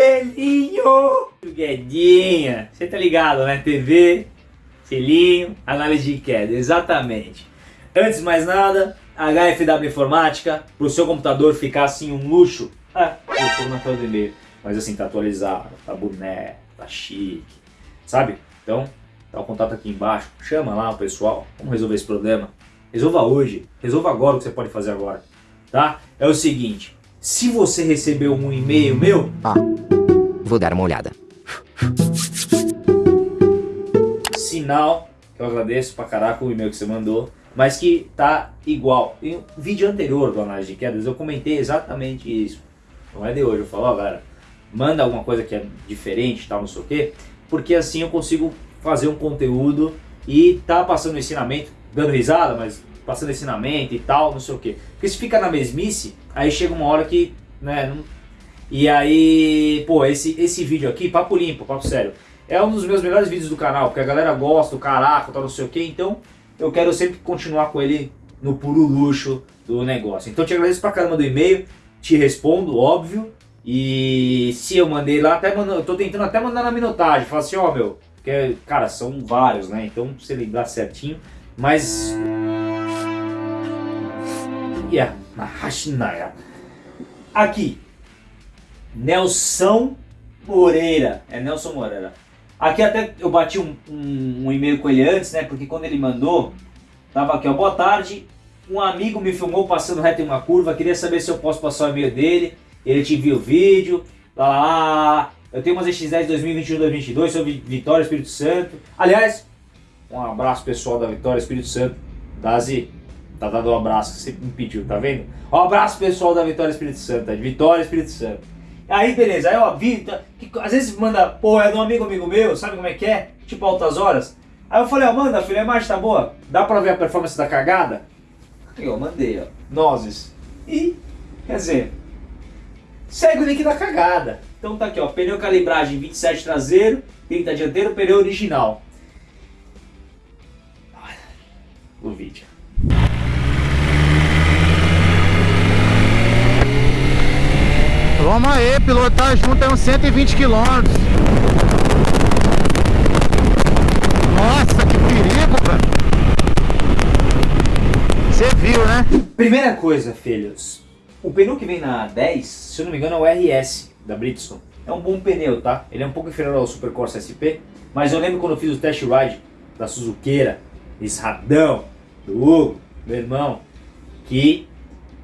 Selinho! Guedinha, você tá ligado, né? TV, selinho, análise de queda, exatamente. Antes de mais nada, HFW Informática, pro seu computador ficar assim um luxo. Ah, eu tô na tela do e-mail, mas assim, tá atualizado, tá boné, tá chique, sabe? Então, tá o contato aqui embaixo, chama lá o pessoal, vamos resolver esse problema. Resolva hoje, resolva agora o que você pode fazer agora, tá? É o seguinte, se você recebeu um e-mail meu... Vou dar uma olhada. Sinal, que eu agradeço pra caraca o e-mail que você mandou, mas que tá igual. Em um vídeo anterior do Análise de Quedas eu comentei exatamente isso. Não é de hoje, eu falo, ó, galera, manda alguma coisa que é diferente, tal, não sei o quê, porque assim eu consigo fazer um conteúdo e tá passando ensinamento, dando risada, mas passando ensinamento e tal, não sei o quê. Porque se fica na mesmice, aí chega uma hora que, né, não... E aí, pô, esse, esse vídeo aqui, papo limpo, papo sério, é um dos meus melhores vídeos do canal, porque a galera gosta do caraca, tal, não sei o quê, então eu quero sempre continuar com ele no puro luxo do negócio. Então te agradeço pra caramba do e-mail, te respondo, óbvio, e se eu mandei lá, até mando, eu tô tentando até mandar na minutagem, falar assim, ó, oh, meu, porque, cara, são vários, né, então você lembrar certinho, mas Aqui, Nelson Moreira. É Nelson Moreira. Aqui até eu bati um, um, um e-mail com ele antes, né? Porque quando ele mandou, tava aqui, ó. Boa tarde. Um amigo me filmou passando reto em uma curva. Queria saber se eu posso passar o e-mail dele. Ele te enviou o vídeo. Lá, lá, lá. Eu tenho umas X10 2021-2022 sobre Vitória Espírito Santo. Aliás, um abraço pessoal da Vitória Espírito Santo. Dazi, Tá dando um abraço que você me pediu, tá vendo? Um abraço pessoal da Vitória Espírito Santo, tá? de Vitória Espírito Santo. Aí beleza, aí ó, Vitor, que, às vezes manda, pô, é de um amigo amigo meu, sabe como é que é? Tipo altas horas. Aí eu falei, ó, manda filho, a imagem tá boa? Dá pra ver a performance da cagada? Eu mandei, ó, nozes. E, quer dizer, segue o link da cagada. Então tá aqui, ó, pneu calibragem 27 traseiro, 30 dianteiro, pneu original. O vídeo. Vamos aí, pilotar junto é uns 120 km. Nossa, que perigo, cara. Você viu, né? Primeira coisa, filhos. O pneu que vem na 10, se eu não me engano, é o RS da Bridgestone. É um bom pneu, tá? Ele é um pouco inferior ao Super Corsa SP, mas eu lembro quando eu fiz o test ride da Suzuqueira, esse radão, do Hugo, meu irmão, que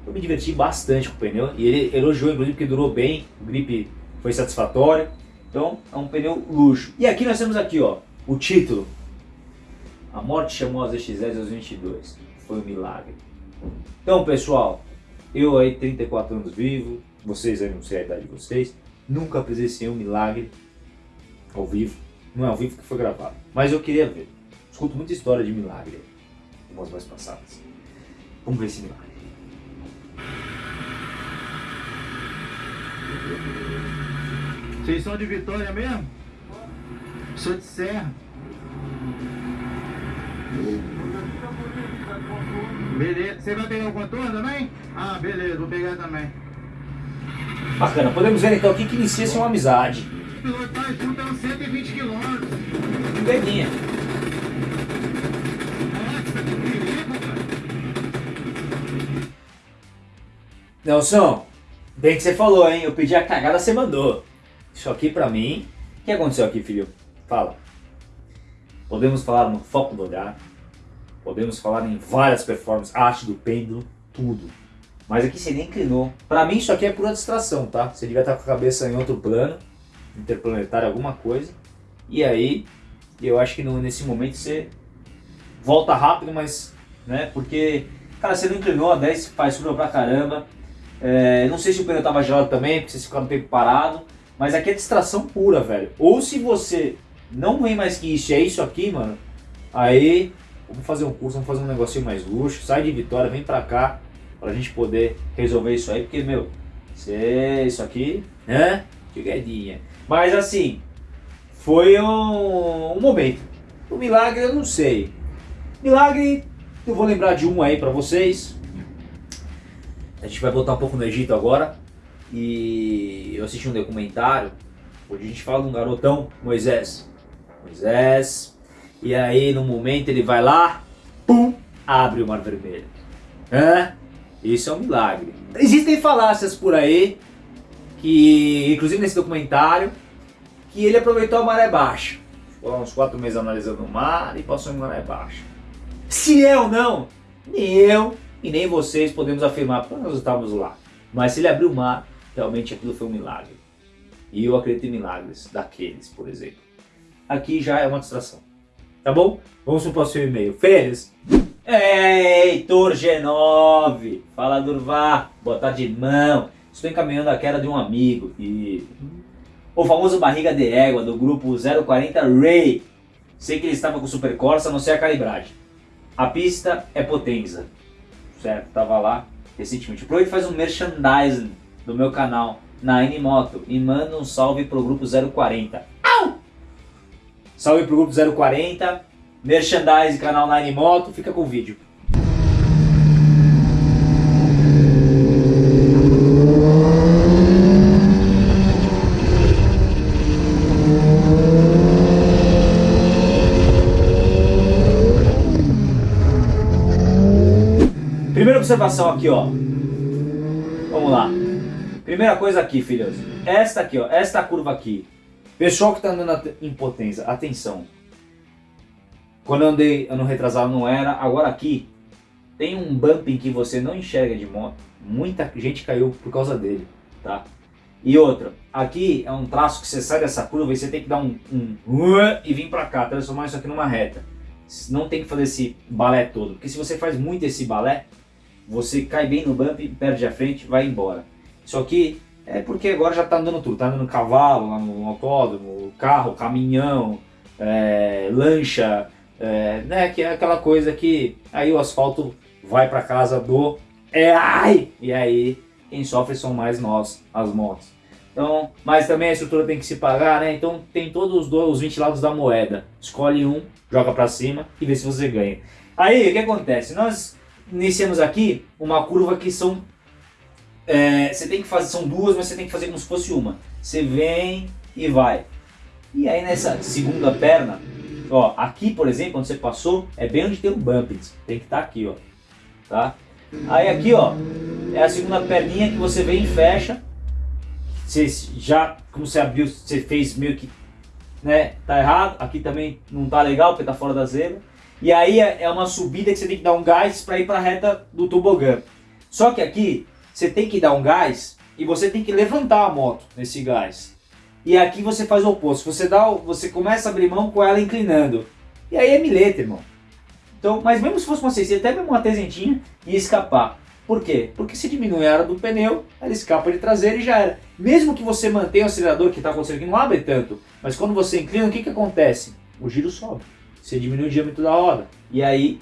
eu me diverti bastante com o pneu e ele elogiou inclusive porque durou bem, o grip foi satisfatório. Então é um pneu luxo. E aqui nós temos aqui ó, o título. A morte chamou as XS aos 22. Foi um milagre. Então pessoal, eu aí 34 anos vivo, vocês aí não sei a idade de vocês, nunca presenciei um milagre ao vivo. Não é ao vivo que foi gravado, mas eu queria ver. Escuto muita história de milagre, umas mais passadas. Vamos ver esse milagre. Vocês são de Vitória mesmo? Sou de Serra. Beleza. Você vai pegar o contorno também? Ah, beleza. Vou pegar também. Bacana. Podemos ver então aqui que inicia-se uma amizade. Pilotar junto é uns 120 quilômetros. Cara. Nelson, bem que você falou, hein? Eu pedi a cagada, você mandou. Isso aqui pra mim... O que aconteceu aqui, filho? Fala. Podemos falar no foco do olhar. Podemos falar em várias performances, arte do pêndulo, tudo. Mas aqui você nem inclinou. Pra mim isso aqui é pura distração, tá? Você devia estar com a cabeça em outro plano, interplanetário, alguma coisa. E aí, eu acho que nesse momento você volta rápido, mas... né? Porque, cara, você não inclinou, a 10 faz curva pra caramba. É, não sei se o pneu tava gelado também, porque vocês ficaram um tempo parado. Mas aqui é distração pura, velho. Ou se você não vem mais que isso, é isso aqui, mano. Aí, vamos fazer um curso, vamos fazer um negocinho mais luxo. Sai de Vitória, vem pra cá. Pra gente poder resolver isso aí. Porque, meu, cê, isso aqui, né? Chegadinha. Mas assim, foi um, um momento. O milagre eu não sei. Milagre, eu vou lembrar de um aí pra vocês. A gente vai voltar um pouco no Egito agora e eu assisti um documentário Hoje a gente fala de um garotão, Moisés. Moisés. E aí, no momento, ele vai lá, pum, abre o mar vermelho. Hã? Isso é um milagre. Existem falácias por aí, que, inclusive nesse documentário, que ele aproveitou a maré baixa. Ficou uns quatro meses analisando o mar e passou em maré baixa. Se é ou não, nem eu e nem vocês podemos afirmar, porque nós estávamos lá. Mas se ele abriu o mar, realmente aquilo foi um milagre. E eu acredito em milagres daqueles, por exemplo. Aqui já é uma distração. Tá bom? Vamos para o próximo e-mail. Feliz. Heitor G9. Fala Durvá. Boa tarde, irmão. Estou encaminhando a queda de um amigo. E... O famoso barriga de égua do grupo 040 Ray. Sei que ele estava com Super Corsa, não sei a calibragem. A pista é Potenza. Certo, tava lá recentemente. Aproveita e faz um merchandising do meu canal na Moto e manda um salve pro grupo 040. Au! Salve pro grupo 040, merchandising, canal Nine Moto, fica com o vídeo. Primeira observação aqui, ó. Vamos lá. Primeira coisa aqui, filhos. Esta aqui, ó. Esta curva aqui. Pessoal que está andando em potência, atenção. Quando eu andei ano retrasado não era, agora aqui tem um bumping que você não enxerga de moto. Muita gente caiu por causa dele, tá? E outra, aqui é um traço que você sai dessa curva e você tem que dar um, um e vir para cá, transformar isso aqui numa reta. Não tem que fazer esse balé todo, porque se você faz muito esse balé, você cai bem no bump, perde a frente, vai embora. Isso aqui é porque agora já está andando tudo, está andando cavalo lá no autódromo, carro, caminhão, é, lancha, é, né, que é aquela coisa que aí o asfalto vai para casa do é ai e aí quem sofre são mais nós, as motos. Então, mas também a estrutura tem que se pagar, né? Então tem todos os, dois, os 20 lados da moeda. Escolhe um, joga para cima e vê se você ganha. Aí o que acontece? Nós iniciamos aqui uma curva que são é, você tem que fazer, são duas, mas você tem que fazer como se fosse uma. Você vem e vai. E aí nessa segunda perna, ó, aqui por exemplo, onde você passou, é bem onde tem o bump. Tem que estar tá aqui, ó. Tá? Aí aqui, ó, é a segunda perninha que você vem e fecha. Você já, como você abriu, você fez meio que, né, tá errado. Aqui também não tá legal porque tá fora da zebra. E aí é, é uma subida que você tem que dar um gás para ir para a reta do tobogã. Só que aqui você tem que dar um gás e você tem que levantar a moto nesse gás. E aqui você faz o oposto, você, dá, você começa a abrir mão com ela inclinando. E aí é mileta, irmão. Então, mas mesmo se fosse uma 600, até mesmo uma trezentinha, ia escapar. Por quê? Porque se diminui a área do pneu, ela escapa de traseira e já era. Mesmo que você mantenha o acelerador, que está acontecendo aqui, não abre tanto. Mas quando você inclina, o que, que acontece? O giro sobe. Você diminui o diâmetro da roda. E aí,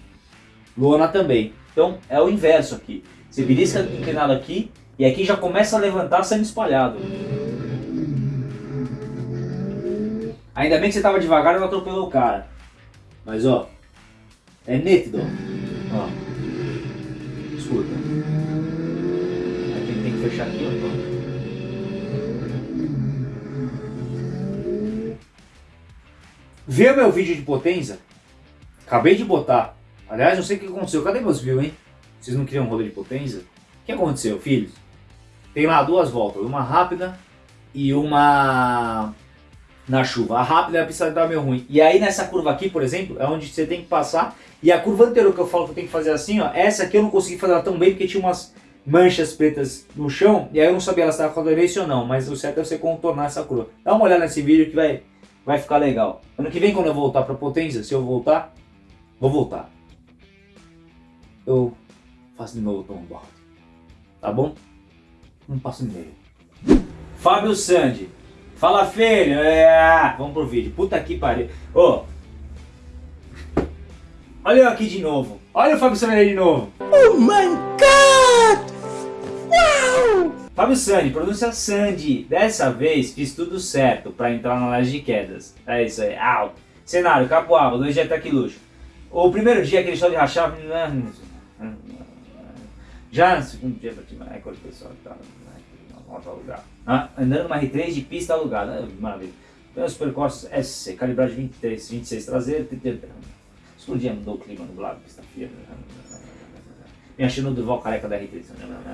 lona também. Então, é o inverso aqui. Você belisca inclinado aqui e aqui já começa a levantar sendo espalhado. Ainda bem que você estava devagar e não atropelou o cara. Mas ó, é nítido. Ó. Escuta. Aqui tem que fechar aqui, ó. Vê o meu vídeo de potência? Acabei de botar. Aliás, não sei o que aconteceu. Cadê meus views, hein? Vocês não queriam um rolê de potência? O que aconteceu, filhos? Tem lá duas voltas, uma rápida e uma na chuva. A rápida a pista estava meio ruim. E aí nessa curva aqui, por exemplo, é onde você tem que passar. E a curva anterior que eu falo que eu tenho que fazer assim, ó, essa aqui eu não consegui fazer ela tão bem porque tinha umas manchas pretas no chão. E aí eu não sabia se estava com aderência ou não. Mas o certo é você contornar essa curva. Dá uma olhada nesse vídeo que vai, vai ficar legal. Ano que vem quando eu voltar para potência, se eu voltar, vou voltar. Eu faço de novo o longboard. Tá bom? Um passo e meio. Fábio Sandi. Fala, filho. É... Vamos pro vídeo. Puta que pariu. Ô. Oh. Olha eu aqui de novo. Olha o Fábio Sandi aí de novo. Oh my God! Uau! Fábio Sandi, pronúncia Sandy. Dessa vez fiz tudo certo para entrar na laje de quedas. É isso aí. Au. Cenário, Capoava, dois dias até que luxo. O primeiro dia aquele show de rachar... Já no segundo dia, mais com o pessoal que tava moto alugada. Ah, andando numa R3 de pista alugada, ah, maravilha. Pneus supercorsos SC, calibragem 23, 26 traseiro, explodinha, mudou o clima nublado, pista fria. Me achando do Durval careca da R3.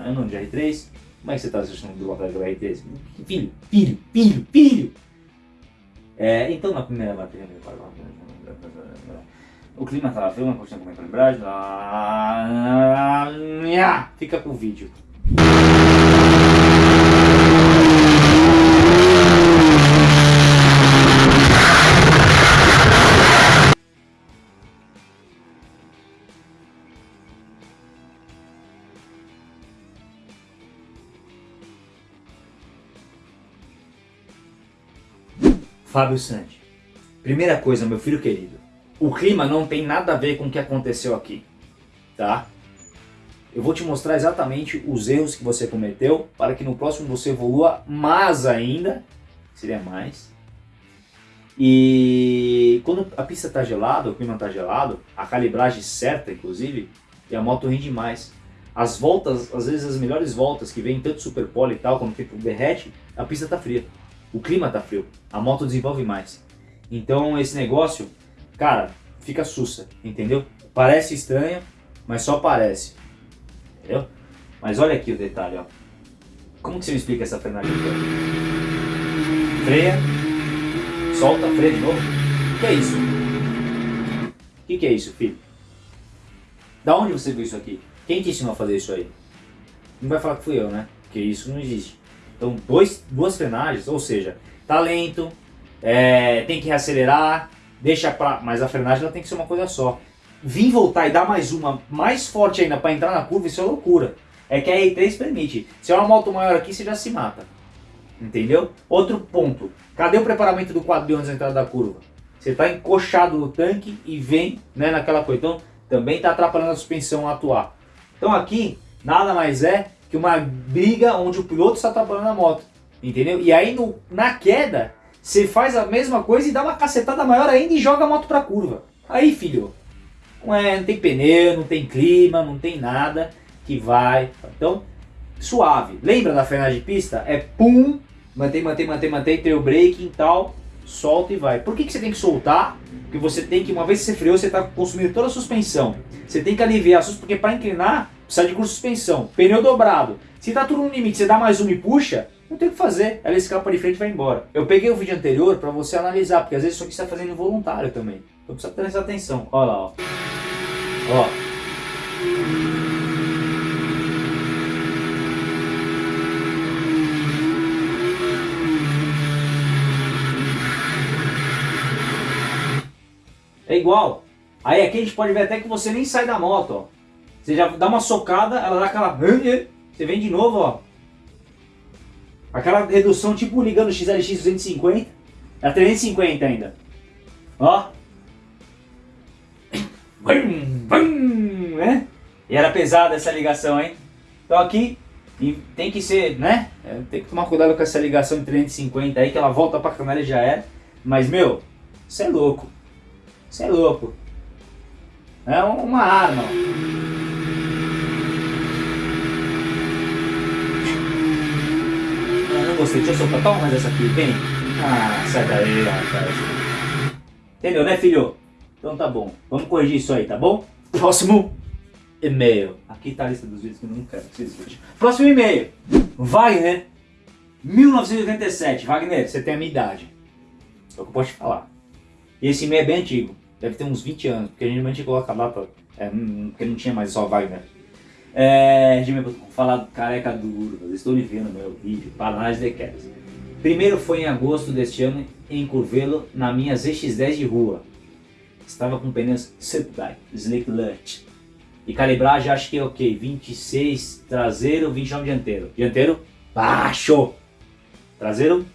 Ano de R3, como é que você está assistindo o Durval careca da R3? Filho, filho, filho, filho! É, então na primeira bateria, o clima estava frio, uma coxinha com calibragem, fica com o vídeo. Fábio Santi. Primeira coisa, meu filho querido, o clima não tem nada a ver com o que aconteceu aqui, tá? Eu vou te mostrar exatamente os erros que você cometeu para que no próximo você evolua mais ainda, seria mais. E quando a pista está gelada, o clima está gelado, a calibragem certa inclusive, e a moto rende mais. As voltas, às vezes as melhores voltas que vem tanto super pole e tal, quando o derrete, a pista está fria o clima tá frio, a moto desenvolve mais. Então esse negócio, cara, fica sussa, entendeu? Parece estranho, mas só parece, entendeu? Mas olha aqui o detalhe, ó. Como que você me explica essa frenagem aqui? Freia, solta, freia de novo. O que é isso? O que, que é isso, filho? Da onde você viu isso aqui? Quem te ensinou a fazer isso aí? Não vai falar que fui eu, né? Porque isso não existe. Então, dois, duas frenagens, ou seja, tá lento, é, tem que reacelerar, deixa pra... Mas a frenagem ela tem que ser uma coisa só. Vim voltar e dar mais uma, mais forte ainda para entrar na curva, isso é loucura. É que a R3 permite. Se é uma moto maior aqui, você já se mata. Entendeu? Outro ponto. Cadê o preparamento do quadro de antes da entrada da curva? Você está encoxado no tanque e vem né, naquela coisa. Então, também está atrapalhando a suspensão a atuar. Então aqui, nada mais é que uma briga onde o piloto está atrapalhando a moto, entendeu? E aí no, na queda, você faz a mesma coisa e dá uma cacetada maior ainda e joga a moto para a curva. Aí filho, não, é, não tem pneu, não tem clima, não tem nada que vai. Então, suave. Lembra da frenagem de pista? É pum, mantém, mantém, mantém, mantém, o break e tal, solta e vai. Por que, que você tem que soltar? Porque você tem que, uma vez que você freou, você está consumindo toda a suspensão. Você tem que aliviar a suspensão, porque para inclinar, precisa de curso de suspensão, pneu dobrado. Se tá tudo no limite, você dá mais uma e puxa, não tem o que fazer, ela escapa de frente e vai embora. Eu peguei o vídeo anterior para você analisar, porque às vezes isso aqui está fazendo involuntário também. Então precisa prestar atenção. Olha lá, ó. Ó. É igual. Aí aqui a gente pode ver até que você nem sai da moto, ó. Você já dá uma socada, ela dá aquela... Você vem de novo, ó. Aquela redução tipo ligando o XLX 250. É 350 ainda. Ó. Vum, vum, né? E era pesada essa ligação, hein? Então aqui tem que ser, né? É, tem que tomar cuidado com essa ligação de 350 aí, que ela volta pra canela e já era. Mas, meu, isso é louco. Isso é louco. É uma arma. Gostei. Deixa eu soltar. Toma mais essa aqui, vem. Ah, sai daí, rapaz. Entendeu, né, filho? Então tá bom. Vamos corrigir isso aí, tá bom? Próximo e-mail. Aqui tá a lista dos vídeos que eu não quero que vocês vejam. Próximo e-mail. Wagner, 1987. Wagner, você tem a minha idade. É o que eu posso te falar. E esse e-mail é bem antigo. Deve ter uns 20 anos, porque a gente coloca a data, é, porque não tinha mais só Wagner. É, falar careca duro, estou lhe vendo meu vídeo, para análise de quedas. Primeiro foi em agosto deste ano em Curvelo, na minha ZX10 de rua. Estava com pneus Subguy, Slick Lurt. E calibragem acho que é ok, 26 traseiro, 29 dianteiro. Dianteiro, baixo. Traseiro,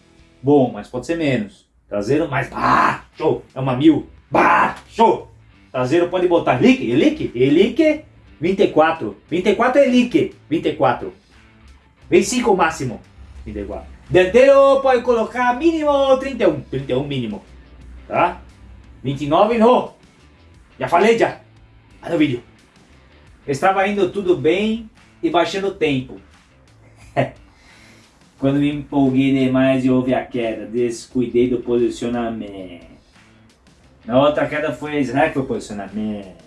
bom, mas pode ser menos. Traseiro, mais baixo. É uma mil, baixo. Traseiro pode botar lique, elique, elique 24. 24 é lique. 24. 25 o máximo. 24. Dianteiro pode colocar mínimo 31. 31 mínimo. Tá? 29 não. Já falei já. Olha o vídeo. Estava indo tudo bem e baixando o tempo. Quando me empolguei demais e houve a queda, descuidei do posicionamento. Na outra queda foi a Israel que foi o posicionamento.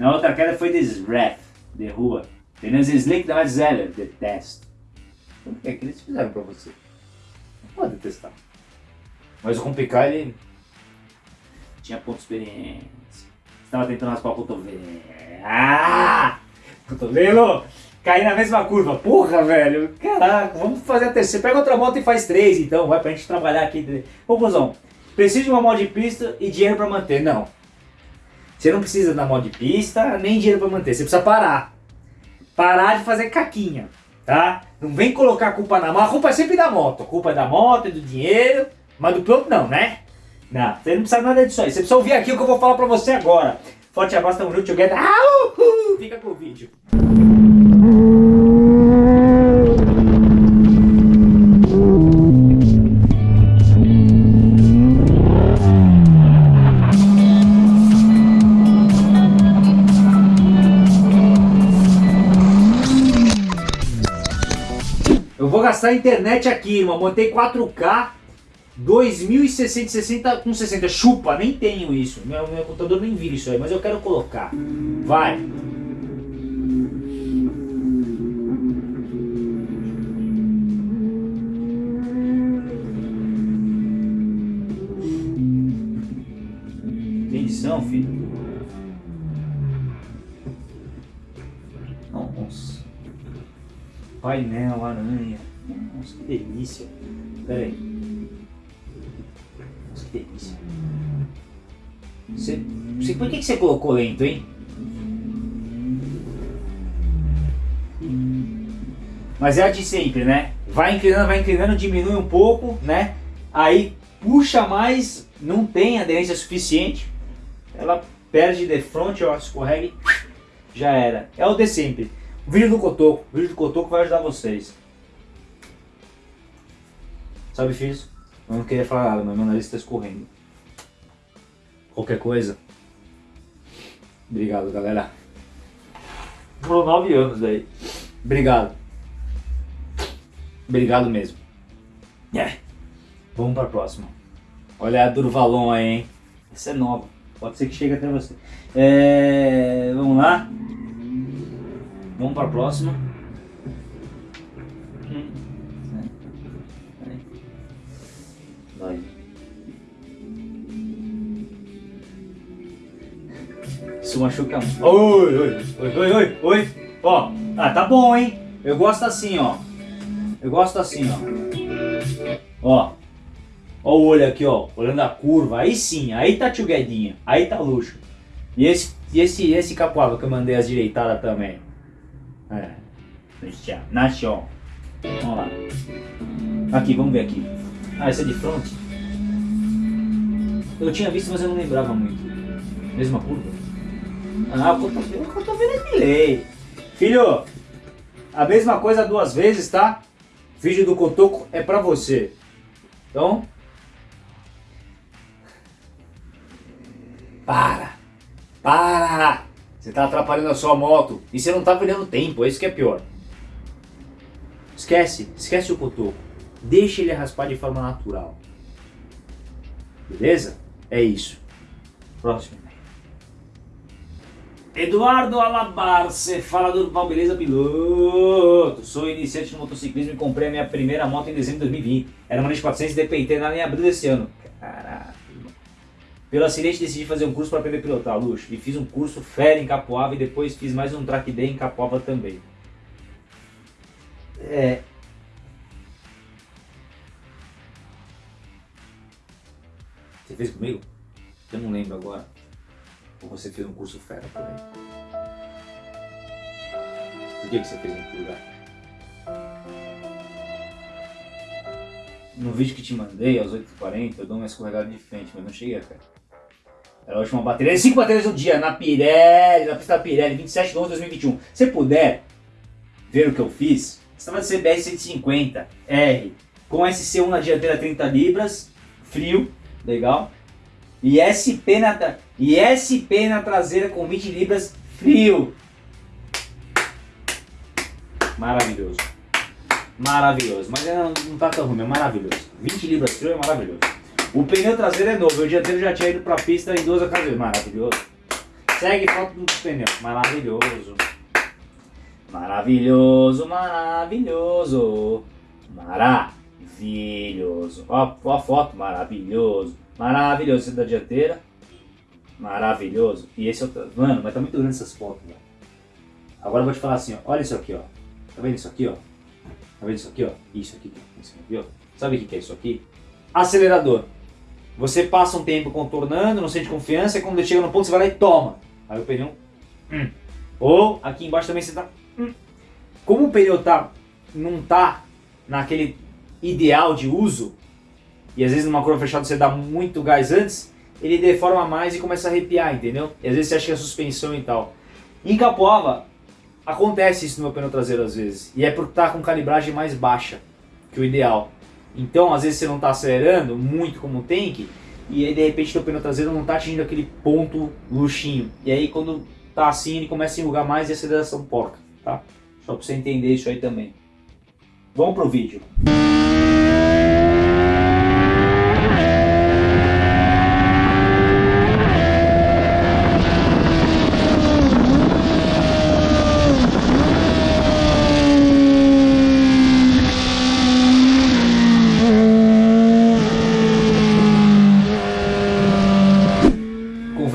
Na outra queda foi de Sref, de rua. Entendeu? Slick da mais Zeller, detesto. O que é que eles fizeram pra você? Não pode detestar. Mas o Compicar, ele tinha ponto experiência. Estava tentando raspar o cotovelo. Ah! Cotovelo! Caí na mesma curva. Porra, velho. Caraca, vamos fazer a terceira. Pega outra moto e faz três, então. Vai pra gente trabalhar aqui. Conclusão. Preciso de uma moto de pista e dinheiro pra manter. Não. Você não precisa da moto de pista, nem dinheiro pra manter. Você precisa parar. Parar de fazer caquinha, tá? Não vem colocar a culpa na moto. A culpa é sempre da moto. A culpa é da moto, é do dinheiro. Mas do piloto não, né? Não, você não precisa nada disso aí. Você precisa ouvir aqui o que eu vou falar pra você agora. Forte abraço, tamo junto, together. Ah, uhul. Fica com o vídeo. Gastar a internet aqui, irmão. Montei 4K 2060 com 60. Chupa, nem tenho isso. Meu, meu computador nem vira isso aí, mas eu quero colocar. Vai. Edição, filho? Painel, aranha. Nossa, que delícia. Pera aí. Nossa, que delícia. Você, por que, que você colocou lento, hein? Mas é a de sempre, né? Vai inclinando, vai inclinando, diminui um pouco, né? Aí puxa mais, não tem aderência suficiente. Ela perde de frente, ó, escorrega e já era. É o de sempre. O vídeo do Cotoco, o vídeo do Cotoco vai ajudar vocês. Sabe, filhos? Eu não queria falar nada, mas meu nariz está escorrendo. Qualquer coisa. Obrigado, galera. Por nove anos daí. Obrigado. Obrigado mesmo. É. Vamos para a próxima. Olha a Durvalon aí, hein? Essa é nova. Pode ser que chegue até você. É... Vamos lá. Vamos para a próxima. Machuca muito. Oi, oi, oi, oi, oi, oi. Ó, ah, tá bom, hein? Eu gosto assim, ó. Eu gosto assim, ó. Ó. Ó o olho aqui, ó. Olhando a curva. Aí sim, aí tá tio Guedinha. Aí tá luxo. E esse, e esse, esse capoava que eu mandei as direitadas também. É. Nachão. Vamos lá. Aqui, vamos ver aqui. Ah, esse é de front? Eu tinha visto, mas eu não lembrava muito. Mesma curva? Ah, cotovelo, cotovelo é de lei. Filho, a mesma coisa duas vezes, tá? Vídeo do Cotoco é pra você. Então... Para! Para! Você tá atrapalhando a sua moto. E você não tá perdendo tempo, é isso que é pior. Esquece, esquece o Cotoco. Deixa ele raspar de forma natural. Beleza? É isso. Próximo. Eduardo Alabarce, fala do Beleza Piloto. Sou iniciante no motociclismo e comprei a minha primeira moto em dezembro de 2020. Era uma NX 400 DPT na em abril desse ano. Caraca. Pelo acidente decidi fazer um curso para aprender a pilotar, luxo. E fiz um curso fera em Capoava e depois fiz mais um track day em Capoava também. É, Você fez comigo? Eu não lembro agora. Ou você fez um curso fera também? Por que, você fez outro lugar? No vídeo que te mandei, às 8h40, eu dou uma escorregada de frente, mas não cheguei a cara. Era a última bateria, 5 baterias no dia, na Pirelli, na pista Pirelli, 27 de 11 de 2021. Se puder ver o que eu fiz, estava de CBR 150 R, com SC1 na dianteira 30 libras, frio, legal. E SP na, e SP na traseira com 20 libras frio. Maravilhoso. maravilhoso. Mas não, não tá tão ruim, é maravilhoso. 20 libras frio é maravilhoso. O pneu traseiro é novo, o dianteiro já tinha ido pra pista em duas ocasiões, maravilhoso. Segue foto do pneu, maravilhoso. Maravilhoso, maravilhoso. Maravilhoso. Ó, ó a foto, maravilhoso. Maravilhoso. Esse da dianteira. Maravilhoso. E esse é o. Mano, mas tá muito grande essas fotos, velho. Agora eu vou te falar assim, ó. Olha isso aqui, ó. Tá vendo isso aqui, ó? Tá vendo isso aqui, ó? Isso aqui, ó. Sabe o que é isso aqui? Acelerador. Você passa um tempo contornando, não sente confiança, e quando chega no ponto você vai lá e toma. Aí o pneu. Hum. Ou aqui embaixo também você tá. Hum. Como o pneu tá, não tá naquele ideal de uso, e às vezes numa curva fechada você dá muito gás antes, ele deforma mais e começa a arrepiar, entendeu? E às vezes você acha que é suspensão e tal. Em Capoava, acontece isso no meu pneu traseiro às vezes, e é por estar tá com calibragem mais baixa que o ideal. Então, às vezes você não está acelerando muito como tem que, e aí de repente o pneu traseiro não está atingindo aquele ponto luxinho. E aí quando tá assim, ele começa a enrugar mais e a aceleração porca, tá? Só para você entender isso aí também. Vamos pro vídeo.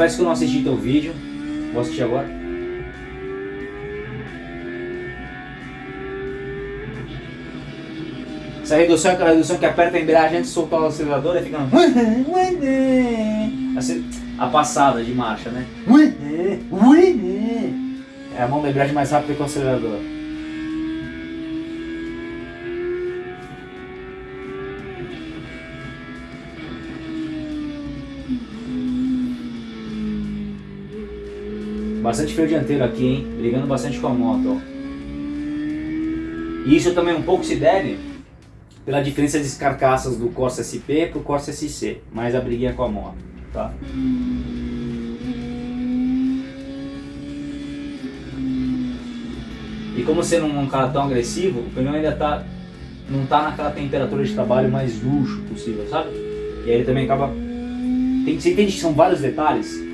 Confesso que eu não assisti teu vídeo, vou assistir agora. Essa redução é aquela redução que aperta a embreagem antes de soltar o acelerador e fica assim, a passada de marcha, né? É a mão da embreagem mais rápida que o acelerador. Bastante freio dianteiro aqui, hein? Brigando bastante com a moto, ó. E isso também um pouco se deve pela diferença de carcaças do Corsa SP pro Corsa SC, mais a briguinha com a moto, tá? E como não é um cara tão agressivo, o pneu ainda tá, não tá naquela temperatura de trabalho mais luxo possível, sabe? E aí ele também acaba... Tem, você entende que são vários detalhes?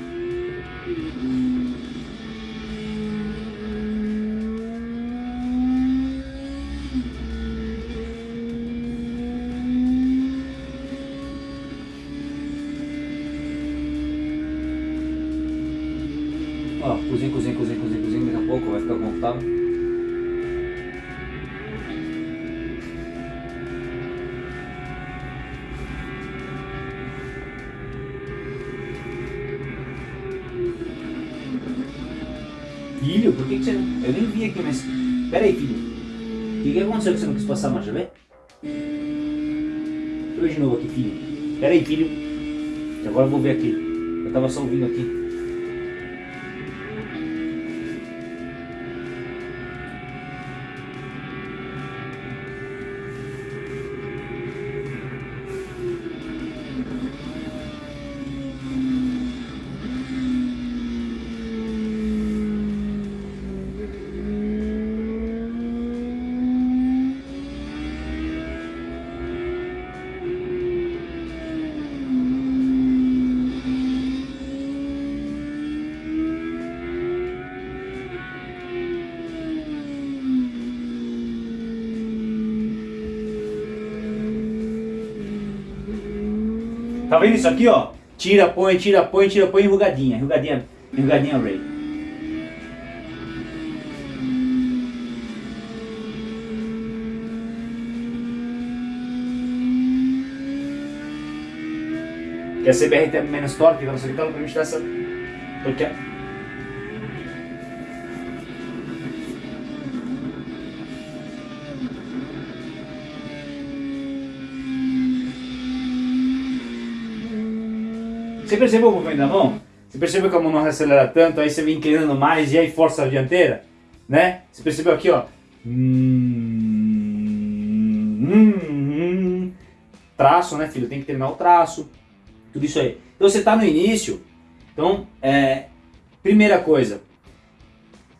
Filho, por que, que você não... Eu nem vi aqui, mas... Pera aí, filho. O que, que aconteceu que você não quis passar a marcha, vê? Deixa eu ver de novo aqui, filho. Pera aí, filho. Agora eu vou ver aqui. Eu tava só ouvindo aqui. Tá vendo isso aqui, ó? Tira, põe, tira, põe, tira, põe, enrugadinha, enrugadinha, enrugadinha Ray. Que a CBR tem menos torque, então tá no permite dessa... Porque Você percebeu o movimento da mão? Você percebeu que a mão não acelera tanto, aí você vem inclinando mais e aí força a dianteira? Né? Você percebeu aqui, ó? Traço, né, filho? Tem que terminar o traço. Tudo isso aí. Então você está no início. Então, é, primeira coisa.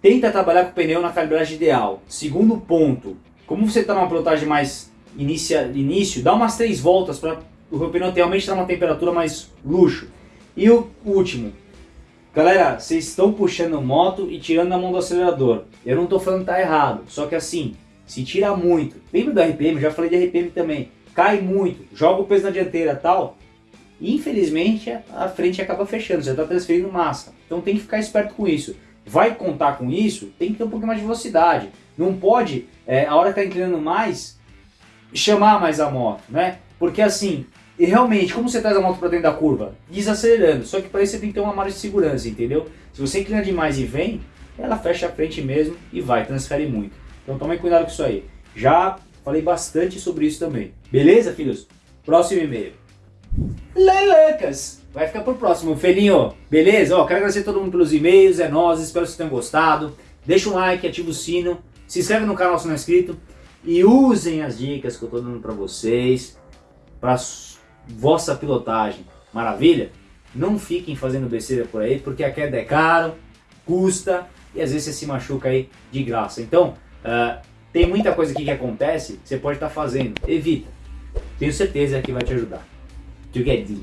Tenta trabalhar com o pneu na calibragem ideal. Segundo ponto. como você está numa pilotagem mais inicia, início, dá umas três voltas para o pneu realmente estar numa temperatura mais luxo. E o último, galera, vocês estão puxando moto e tirando a mão do acelerador. Eu não estou falando que tá errado, só que assim, se tira muito, lembra do RPM, já falei de RPM também, cai muito, joga o peso na dianteira tal, infelizmente a frente acaba fechando, você está transferindo massa. Então tem que ficar esperto com isso. Vai contar com isso, tem que ter um pouquinho mais de velocidade. Não pode, é, a hora que está inclinando mais, chamar mais a moto, né? Porque assim, realmente, como você traz a moto para dentro da curva? Desacelerando, só que para isso você tem que ter uma margem de segurança, entendeu? Se você inclina demais e vem, ela fecha a frente mesmo e vai, transfere muito. Então tome cuidado com isso aí. Já falei bastante sobre isso também. Beleza, filhos? Próximo e-mail. Lelecas! Vai ficar pro próximo. Felinho, beleza? Ó, quero agradecer a todo mundo pelos e-mails, é nós, espero que vocês tenham gostado. Deixa um like, ativa o sino, se inscreve no canal se não é inscrito e usem as dicas que eu estou dando para vocês para vossa pilotagem. Maravilha? Não fiquem fazendo besteira por aí, porque a queda é caro, custa e às vezes você se machuca aí de graça. Então, uh, tem muita coisa aqui que acontece você pode estar tá fazendo. Evita. Tenho certeza que vai te ajudar. Together.